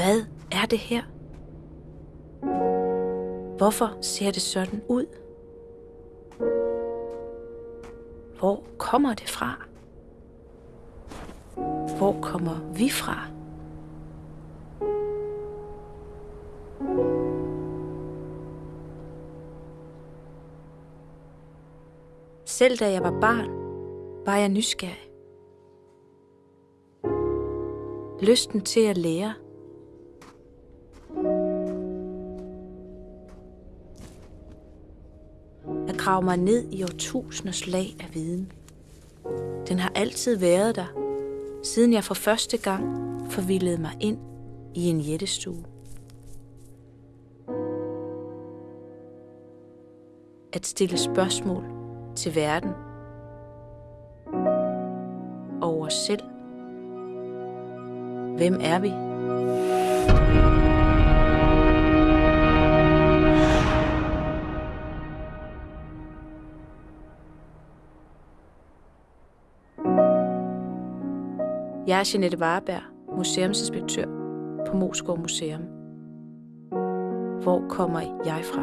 Hvad er det her? Hvorfor ser det sådan ud? Hvor kommer det fra? Hvor kommer vi fra? Selv da jeg var barn, var jeg nysgerrig. Lysten til at lære. Grave mig ned i årtusinders lag af viden. Den har altid været der, siden jeg for første gang forvildede mig ind i en jættestue. At stille spørgsmål til verden og os selv. Hvem er vi? Jeg er Jeanette Vareberg, museumsinspektør på Moskov Museum. Hvor kommer jeg fra?